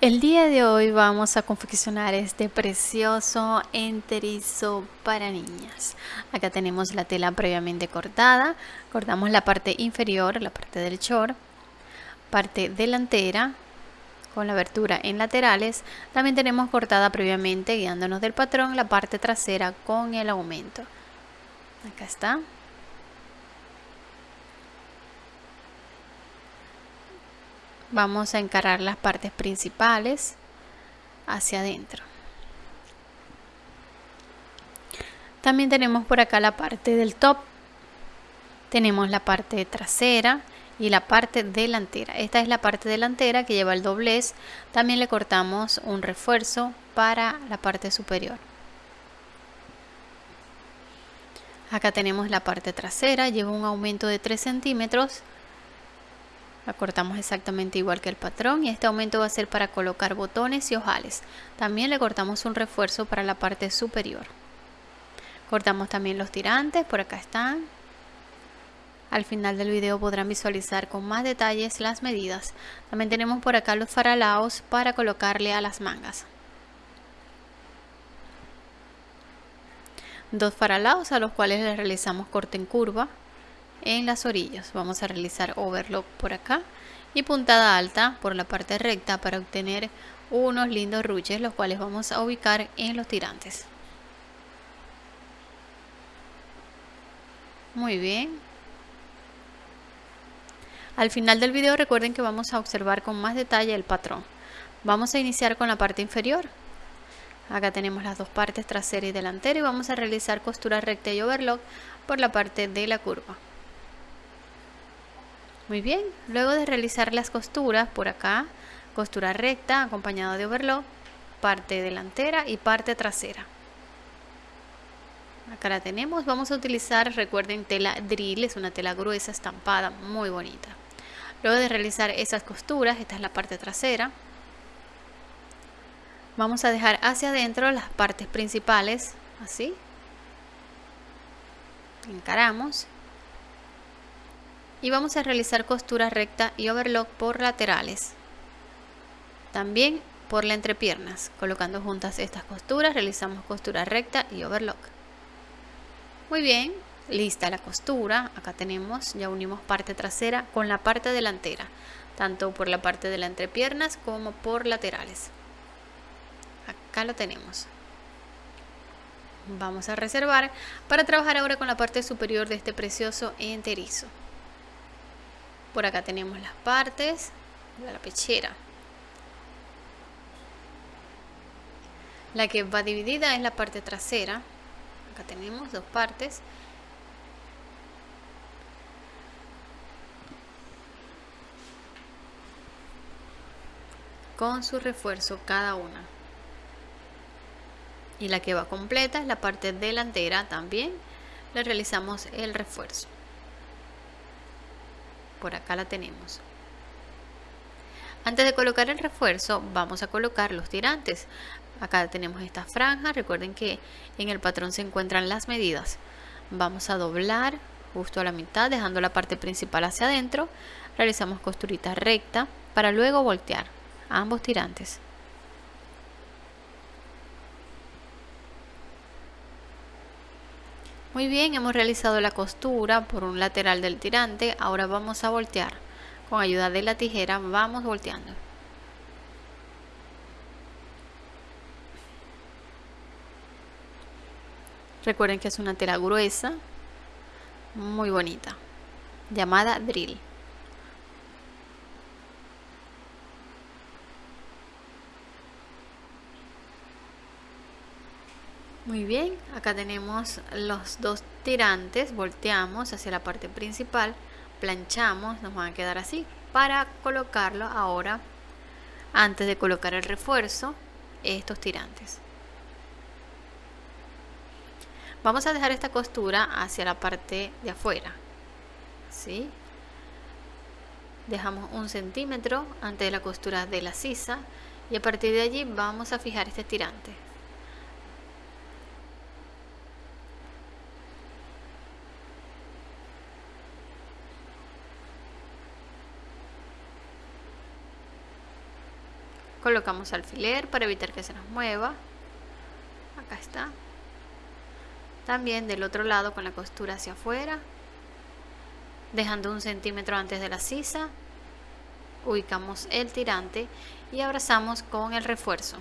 El día de hoy vamos a confeccionar este precioso enterizo para niñas. Acá tenemos la tela previamente cortada. Cortamos la parte inferior, la parte del short, parte delantera con la abertura en laterales. También tenemos cortada previamente, guiándonos del patrón, la parte trasera con el aumento. Acá está. Vamos a encarar las partes principales hacia adentro. También tenemos por acá la parte del top tenemos la parte trasera y la parte delantera. Esta es la parte delantera que lleva el doblez. También le cortamos un refuerzo para la parte superior. Acá tenemos la parte trasera lleva un aumento de 3 centímetros la cortamos exactamente igual que el patrón y este aumento va a ser para colocar botones y ojales. También le cortamos un refuerzo para la parte superior. Cortamos también los tirantes, por acá están. Al final del video podrán visualizar con más detalles las medidas. También tenemos por acá los faralaos para colocarle a las mangas. Dos faralaos a los cuales le realizamos corte en curva en las orillas. Vamos a realizar overlock por acá y puntada alta por la parte recta para obtener unos lindos ruches los cuales vamos a ubicar en los tirantes. Muy bien. Al final del video recuerden que vamos a observar con más detalle el patrón. Vamos a iniciar con la parte inferior. Acá tenemos las dos partes trasera y delantera y vamos a realizar costura recta y overlock por la parte de la curva. Muy bien, luego de realizar las costuras por acá, costura recta acompañado de overlock, parte delantera y parte trasera. Acá la tenemos, vamos a utilizar, recuerden, tela drill, es una tela gruesa estampada, muy bonita. Luego de realizar esas costuras, esta es la parte trasera, vamos a dejar hacia adentro las partes principales, así. Encaramos y vamos a realizar costura recta y overlock por laterales. También por la entrepiernas. Colocando juntas estas costuras realizamos costura recta y overlock. Muy bien lista la costura. Acá tenemos ya unimos parte trasera con la parte delantera tanto por la parte de la entrepiernas como por laterales. Acá lo tenemos. Vamos a reservar para trabajar ahora con la parte superior de este precioso enterizo por acá tenemos las partes de la pechera. La que va dividida es la parte trasera. Acá tenemos dos partes. Con su refuerzo cada una. Y la que va completa es la parte delantera también. Le realizamos el refuerzo por acá la tenemos. Antes de colocar el refuerzo vamos a colocar los tirantes. Acá tenemos esta franja. Recuerden que en el patrón se encuentran las medidas. Vamos a doblar justo a la mitad dejando la parte principal hacia adentro. Realizamos costurita recta para luego voltear ambos tirantes Muy bien, hemos realizado la costura por un lateral del tirante, ahora vamos a voltear. Con ayuda de la tijera vamos volteando. Recuerden que es una tela gruesa, muy bonita, llamada drill. Muy bien, acá tenemos los dos tirantes, volteamos hacia la parte principal, planchamos, nos van a quedar así. Para colocarlo ahora, antes de colocar el refuerzo, estos tirantes. Vamos a dejar esta costura hacia la parte de afuera. ¿sí? Dejamos un centímetro antes de la costura de la sisa y a partir de allí vamos a fijar este tirante. Colocamos alfiler para evitar que se nos mueva. Acá está. También del otro lado con la costura hacia afuera dejando un centímetro antes de la sisa ubicamos el tirante y abrazamos con el refuerzo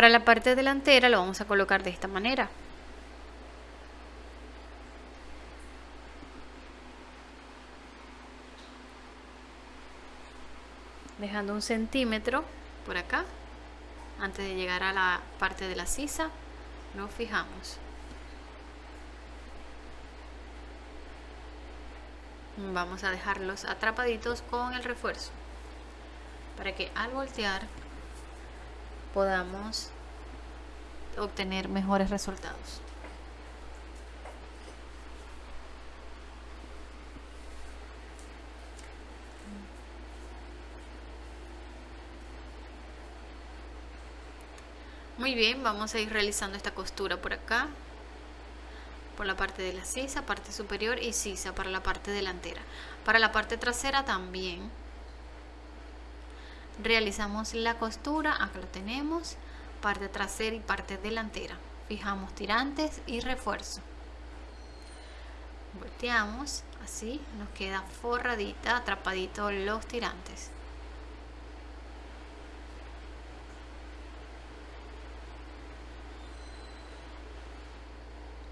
Para la parte delantera lo vamos a colocar de esta manera. Dejando un centímetro por acá, antes de llegar a la parte de la sisa, nos fijamos. Vamos a dejarlos atrapaditos con el refuerzo, para que al voltear podamos obtener mejores resultados. Muy bien, vamos a ir realizando esta costura por acá, por la parte de la sisa, parte superior y sisa para la parte delantera. Para la parte trasera también realizamos la costura acá lo tenemos parte trasera y parte delantera. Fijamos tirantes y refuerzo. Volteamos así nos queda forradita atrapadito los tirantes.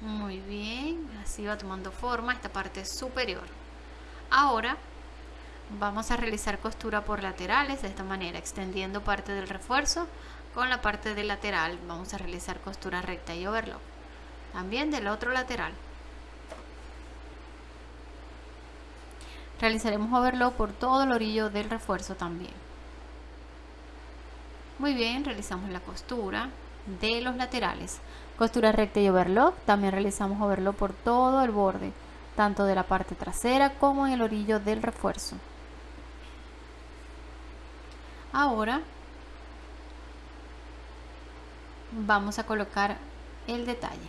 Muy bien así va tomando forma esta parte superior. Ahora vamos a realizar costura por laterales de esta manera extendiendo parte del refuerzo con la parte del lateral. Vamos a realizar costura recta y overlock también del otro lateral. Realizaremos overlock por todo el orillo del refuerzo también. Muy bien realizamos la costura de los laterales. Costura recta y overlock también realizamos overlock por todo el borde tanto de la parte trasera como en el orillo del refuerzo ahora vamos a colocar el detalle.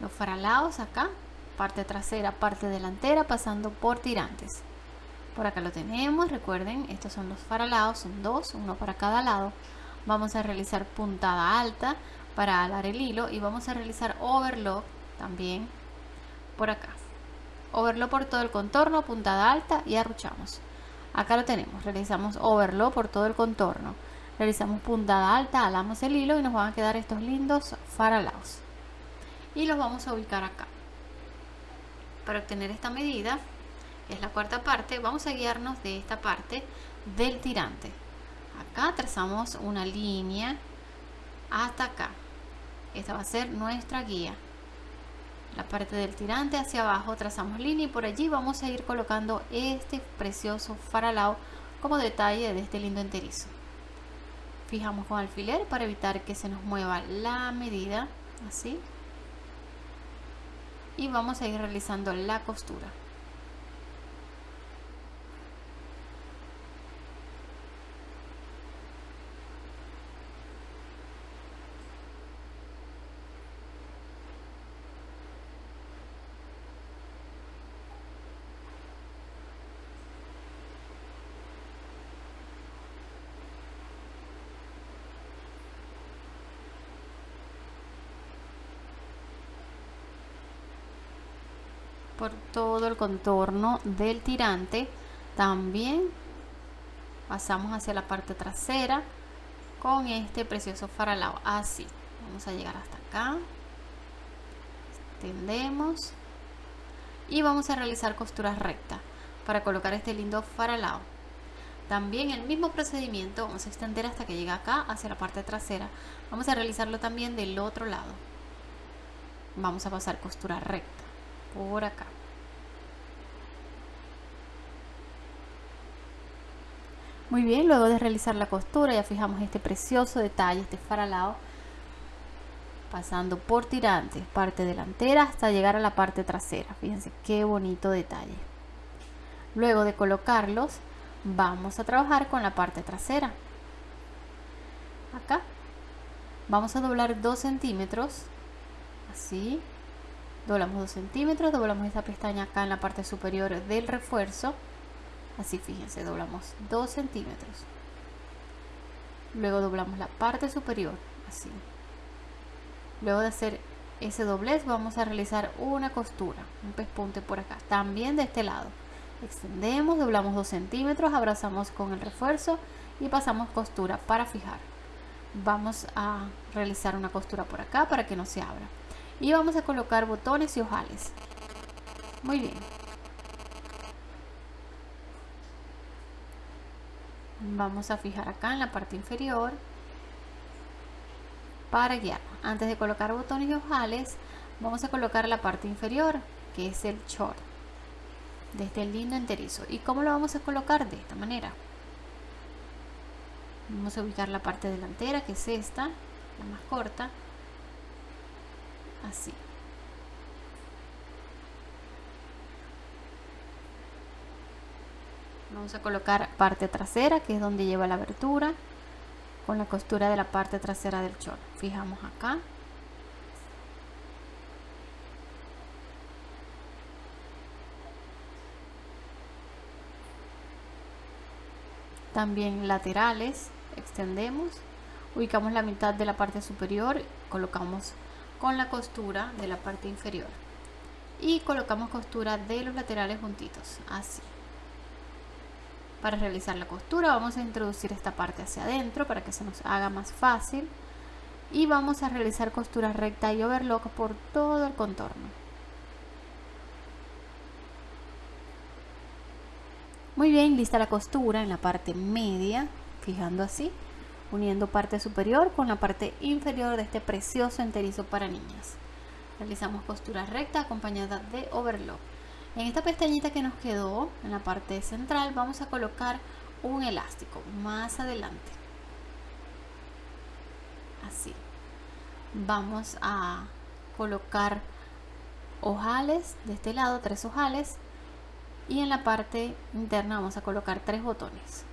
Los faralados acá parte trasera parte delantera pasando por tirantes. Por acá lo tenemos recuerden estos son los faralados son dos uno para cada lado. Vamos a realizar puntada alta para alar el hilo y vamos a realizar overlock también por acá. Overlock por todo el contorno puntada alta y arruchamos acá lo tenemos. Realizamos overlock por todo el contorno. Realizamos puntada alta alamos el hilo y nos van a quedar estos lindos faralados y los vamos a ubicar acá. Para obtener esta medida que es la cuarta parte vamos a guiarnos de esta parte del tirante. Acá trazamos una línea hasta acá. Esta va a ser nuestra guía la parte del tirante hacia abajo trazamos línea y por allí vamos a ir colocando este precioso faralao como detalle de este lindo enterizo. Fijamos con alfiler para evitar que se nos mueva la medida así. Y vamos a ir realizando la costura por todo el contorno del tirante. También pasamos hacia la parte trasera con este precioso faralao. Así vamos a llegar hasta acá. Extendemos. Y vamos a realizar costuras rectas para colocar este lindo faralao. También el mismo procedimiento vamos a extender hasta que llegue acá hacia la parte trasera. Vamos a realizarlo también del otro lado. Vamos a pasar costura recta por acá. Muy bien luego de realizar la costura ya fijamos este precioso detalle este faralado pasando por tirantes parte delantera hasta llegar a la parte trasera. Fíjense qué bonito detalle. Luego de colocarlos vamos a trabajar con la parte trasera. Acá. Vamos a doblar 2 centímetros así doblamos 2 centímetros doblamos esta pestaña acá en la parte superior del refuerzo. Así fíjense doblamos 2 centímetros. Luego doblamos la parte superior así. Luego de hacer ese doblez vamos a realizar una costura un pespunte por acá también de este lado. Extendemos doblamos 2 centímetros abrazamos con el refuerzo y pasamos costura para fijar. Vamos a realizar una costura por acá para que no se abra y vamos a colocar botones y ojales. Muy bien. Vamos a fijar acá en la parte inferior para guiar. Antes de colocar botones y ojales vamos a colocar la parte inferior que es el short de este lindo enterizo. Y cómo lo vamos a colocar de esta manera. Vamos a ubicar la parte delantera que es esta la más corta así. Vamos a colocar parte trasera que es donde lleva la abertura con la costura de la parte trasera del short. Fijamos acá. También laterales extendemos. Ubicamos la mitad de la parte superior colocamos con la costura de la parte inferior. Y colocamos costura de los laterales juntitos así. Para realizar la costura vamos a introducir esta parte hacia adentro para que se nos haga más fácil. Y vamos a realizar costura recta y overlock por todo el contorno. Muy bien lista la costura en la parte media fijando así uniendo parte superior con la parte inferior de este precioso enterizo para niñas. Realizamos costura recta acompañada de overlock. En esta pestañita que nos quedó en la parte central vamos a colocar un elástico más adelante. Así. Vamos a colocar ojales de este lado tres ojales y en la parte interna vamos a colocar tres botones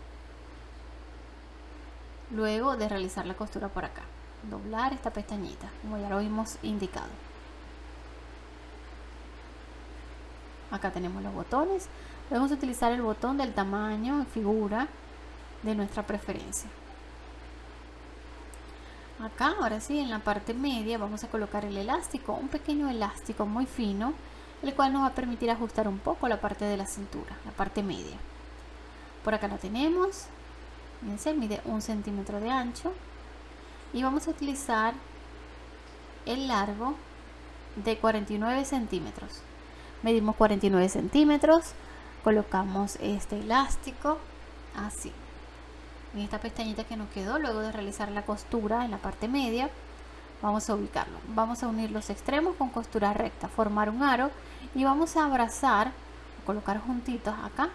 luego de realizar la costura por acá. Doblar esta pestañita como ya lo hemos indicado. Acá tenemos los botones. Podemos utilizar el botón del tamaño figura de nuestra preferencia. Acá ahora sí en la parte media vamos a colocar el elástico un pequeño elástico muy fino el cual nos va a permitir ajustar un poco la parte de la cintura la parte media. Por acá lo tenemos fíjense mide un centímetro de ancho. Y vamos a utilizar el largo de 49 centímetros. Medimos 49 centímetros colocamos este elástico así. En esta pestañita que nos quedó luego de realizar la costura en la parte media vamos a ubicarlo. Vamos a unir los extremos con costura recta formar un aro y vamos a abrazar colocar juntitos acá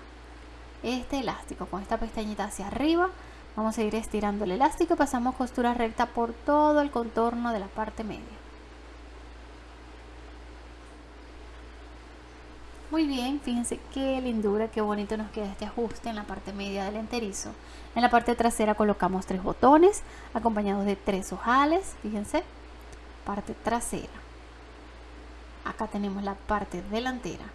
este elástico con esta pestañita hacia arriba vamos a ir estirando el elástico y pasamos costura recta por todo el contorno de la parte media Muy bien, fíjense qué lindura, qué bonito nos queda este ajuste en la parte media del enterizo. En la parte trasera colocamos tres botones acompañados de tres ojales, fíjense, parte trasera. Acá tenemos la parte delantera.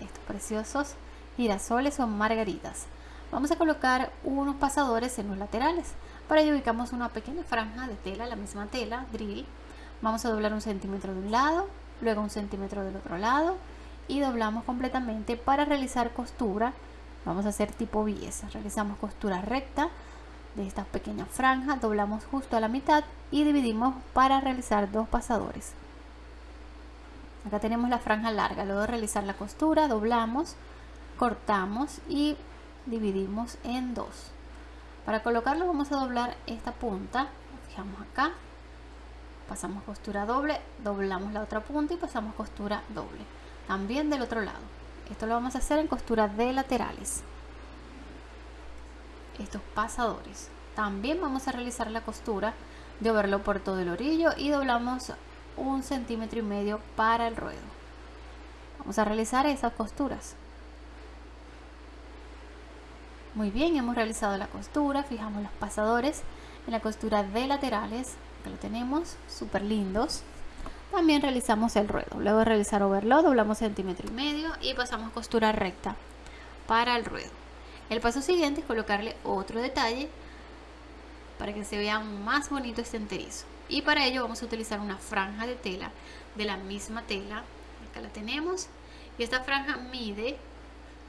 Estos preciosos girasoles o margaritas. Vamos a colocar unos pasadores en los laterales. Para ello ubicamos una pequeña franja de tela, la misma tela, drill. Vamos a doblar un centímetro de un lado, luego un centímetro del otro lado y doblamos completamente para realizar costura vamos a hacer tipo bies realizamos costura recta de estas pequeñas franjas doblamos justo a la mitad y dividimos para realizar dos pasadores acá tenemos la franja larga luego de realizar la costura doblamos cortamos y dividimos en dos. Para colocarlo vamos a doblar esta punta fijamos acá pasamos costura doble doblamos la otra punta y pasamos costura doble también del otro lado. Esto lo vamos a hacer en costura de laterales. Estos pasadores. También vamos a realizar la costura de overlo por todo el orillo y doblamos un centímetro y medio para el ruedo. Vamos a realizar esas costuras muy bien hemos realizado la costura fijamos los pasadores en la costura de laterales Acá lo tenemos, súper lindos. También realizamos el ruedo. Luego de realizar overlock, doblamos centímetro y medio y pasamos costura recta para el ruedo. El paso siguiente es colocarle otro detalle para que se vea más bonito este enterizo. Y para ello vamos a utilizar una franja de tela de la misma tela. Acá la tenemos. Y esta franja mide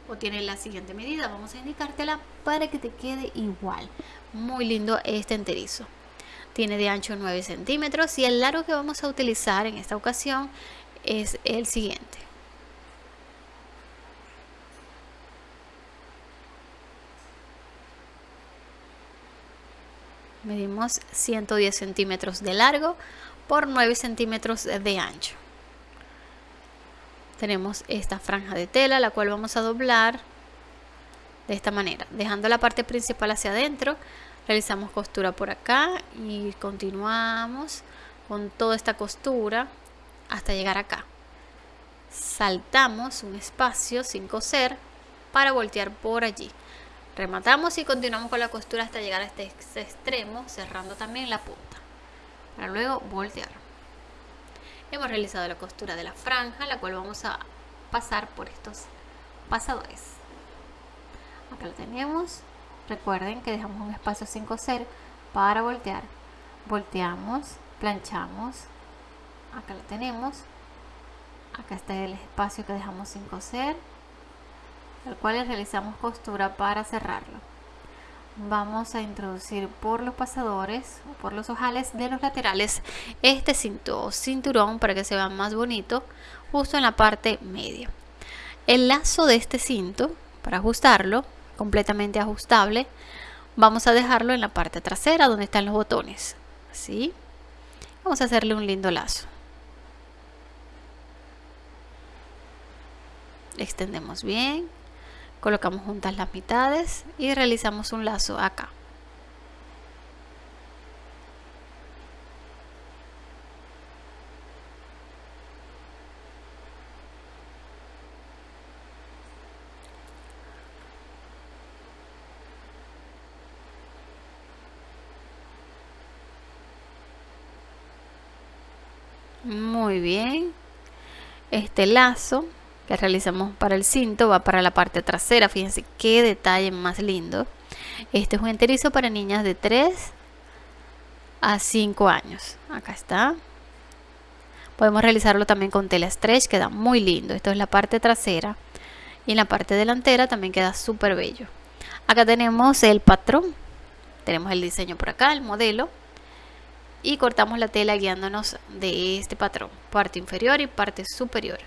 o tiene la siguiente medida. Vamos a indicártela para que te quede igual. Muy lindo este enterizo. Tiene de ancho 9 centímetros y el largo que vamos a utilizar en esta ocasión es el siguiente. Medimos 110 centímetros de largo por 9 centímetros de ancho tenemos esta franja de tela la cual vamos a doblar de esta manera. Dejando la parte principal hacia adentro realizamos costura por acá y continuamos con toda esta costura hasta llegar acá. Saltamos un espacio sin coser para voltear por allí. Rematamos y continuamos con la costura hasta llegar a este extremo cerrando también la punta para luego voltear hemos realizado la costura de la franja la cual vamos a pasar por estos pasadores. Acá lo tenemos. Recuerden que dejamos un espacio sin coser para voltear. Volteamos planchamos. Acá lo tenemos. Acá está el espacio que dejamos sin coser el cual realizamos costura para cerrarlo vamos a introducir por los pasadores o por los ojales de los laterales este cinto o cinturón para que se vea más bonito justo en la parte media. El lazo de este cinto para ajustarlo completamente ajustable vamos a dejarlo en la parte trasera donde están los botones así vamos a hacerle un lindo lazo. Extendemos bien colocamos juntas las mitades y realizamos un lazo acá. Muy bien. Este lazo que realizamos para el cinto va para la parte trasera fíjense qué detalle más lindo. Este es un enterizo para niñas de 3 a 5 años. Acá está. Podemos realizarlo también con tela stretch queda muy lindo. Esto es la parte trasera y en la parte delantera también queda súper bello. Acá tenemos el patrón. Tenemos el diseño por acá el modelo. Y cortamos la tela guiándonos de este patrón parte inferior y parte superior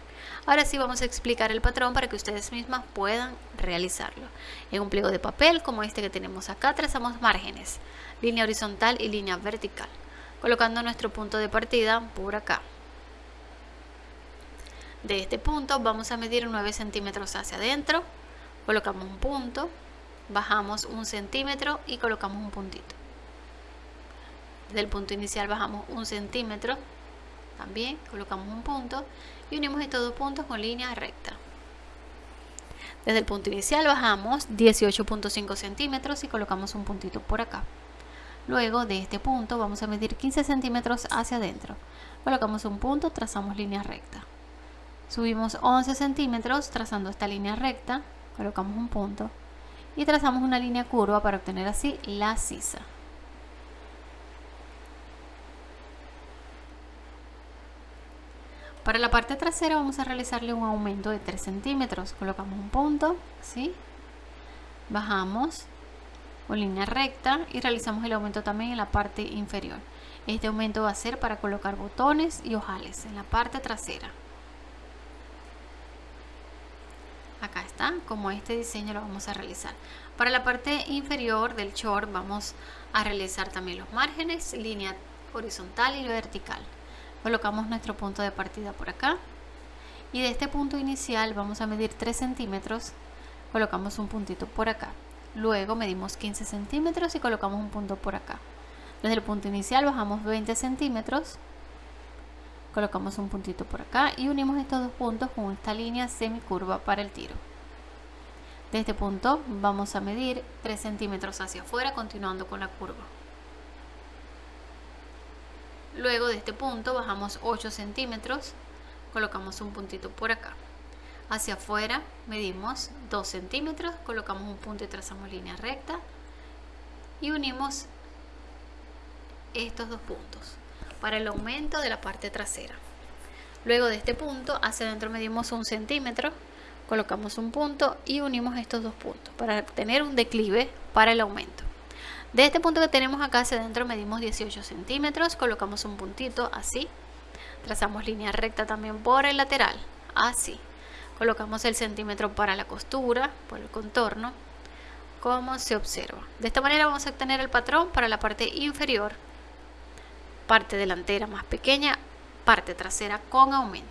Ahora sí vamos a explicar el patrón para que ustedes mismas puedan realizarlo. En un pliego de papel como este que tenemos acá trazamos márgenes, línea horizontal y línea vertical, colocando nuestro punto de partida por acá. De este punto vamos a medir 9 centímetros hacia adentro, colocamos un punto, bajamos un centímetro y colocamos un puntito. Del punto inicial bajamos un centímetro, también colocamos un punto y unimos estos dos puntos con línea recta. Desde el punto inicial bajamos 18.5 centímetros y colocamos un puntito por acá. Luego de este punto vamos a medir 15 centímetros hacia adentro. Colocamos un punto, trazamos línea recta. Subimos 11 centímetros trazando esta línea recta, colocamos un punto y trazamos una línea curva para obtener así la sisa. Para la parte trasera vamos a realizarle un aumento de 3 centímetros. Colocamos un punto, ¿sí? Bajamos con línea recta y realizamos el aumento también en la parte inferior. Este aumento va a ser para colocar botones y ojales en la parte trasera. Acá está, como este diseño lo vamos a realizar. Para la parte inferior del short vamos a realizar también los márgenes, línea horizontal y vertical colocamos nuestro punto de partida por acá. Y de este punto inicial vamos a medir 3 centímetros. Colocamos un puntito por acá. Luego medimos 15 centímetros y colocamos un punto por acá. Desde el punto inicial bajamos 20 centímetros. Colocamos un puntito por acá y unimos estos dos puntos con esta línea semicurva para el tiro. De este punto vamos a medir 3 centímetros hacia afuera continuando con la curva luego de este punto bajamos 8 centímetros colocamos un puntito por acá. Hacia afuera medimos 2 centímetros colocamos un punto y trazamos línea recta y unimos estos dos puntos para el aumento de la parte trasera. Luego de este punto hacia adentro medimos un centímetro colocamos un punto y unimos estos dos puntos para tener un declive para el aumento de este punto que tenemos acá hacia adentro medimos 18 centímetros colocamos un puntito así. Trazamos línea recta también por el lateral así. Colocamos el centímetro para la costura por el contorno como se observa. De esta manera vamos a obtener el patrón para la parte inferior parte delantera más pequeña parte trasera con aumento